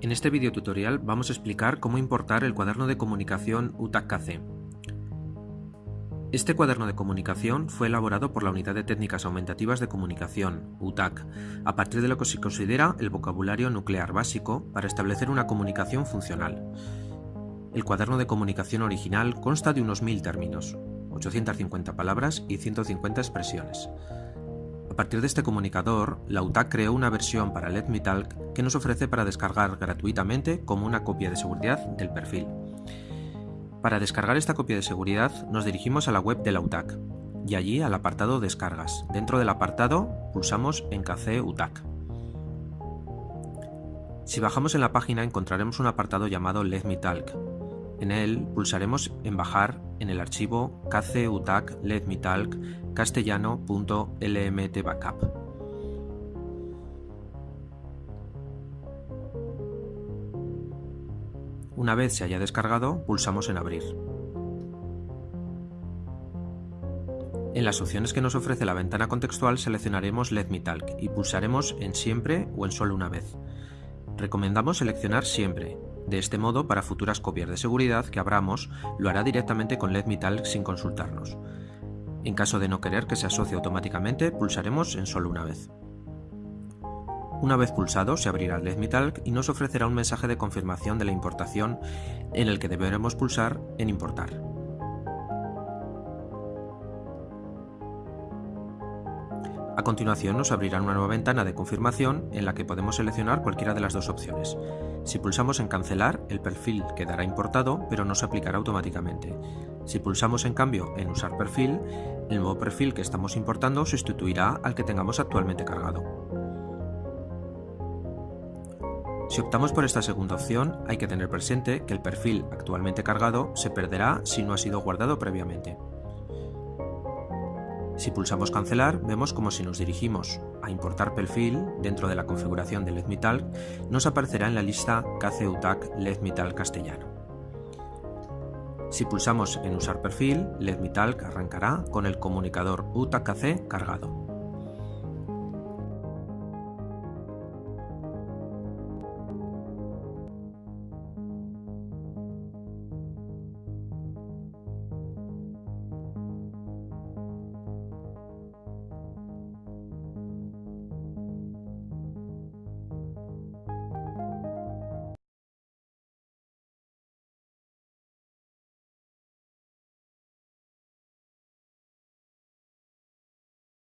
En este video tutorial vamos a explicar cómo importar el cuaderno de comunicación UTAC-KC. Este cuaderno de comunicación fue elaborado por la Unidad de Técnicas Aumentativas de Comunicación, UTAC, a partir de lo que se considera el vocabulario nuclear básico para establecer una comunicación funcional. El cuaderno de comunicación original consta de unos 1000 términos, 850 palabras y 150 expresiones. A partir de este comunicador, la UTAC creó una versión para LedMeTalk que nos ofrece para descargar gratuitamente como una copia de seguridad del perfil. Para descargar esta copia de seguridad nos dirigimos a la web de la UTAC y allí al apartado Descargas. Dentro del apartado pulsamos en KC UTAC. Si bajamos en la página encontraremos un apartado llamado Let En él pulsaremos en bajar en el archivo kcutac castellano.lmtbackup. Una vez se haya descargado, pulsamos en Abrir. En las opciones que nos ofrece la ventana contextual seleccionaremos Let Me Talk y pulsaremos en Siempre o en Solo una vez. Recomendamos seleccionar Siempre. De este modo, para futuras copias de seguridad que abramos, lo hará directamente con Talk sin consultarnos. En caso de no querer que se asocie automáticamente, pulsaremos en Solo una vez. Una vez pulsado, se abrirá el Talk y nos ofrecerá un mensaje de confirmación de la importación en el que deberemos pulsar en Importar. A continuación nos abrirá una nueva ventana de confirmación en la que podemos seleccionar cualquiera de las dos opciones. Si pulsamos en Cancelar, el perfil quedará importado, pero no se aplicará automáticamente. Si pulsamos en cambio en Usar perfil, el nuevo perfil que estamos importando sustituirá al que tengamos actualmente cargado. Si optamos por esta segunda opción, hay que tener presente que el perfil actualmente cargado se perderá si no ha sido guardado previamente. Si pulsamos cancelar, vemos como si nos dirigimos a importar perfil dentro de la configuración de LedMetalk, nos aparecerá en la lista KCUTAC LedMetalk castellano. Si pulsamos en usar perfil, LedMetalk arrancará con el comunicador UTAC-KC cargado.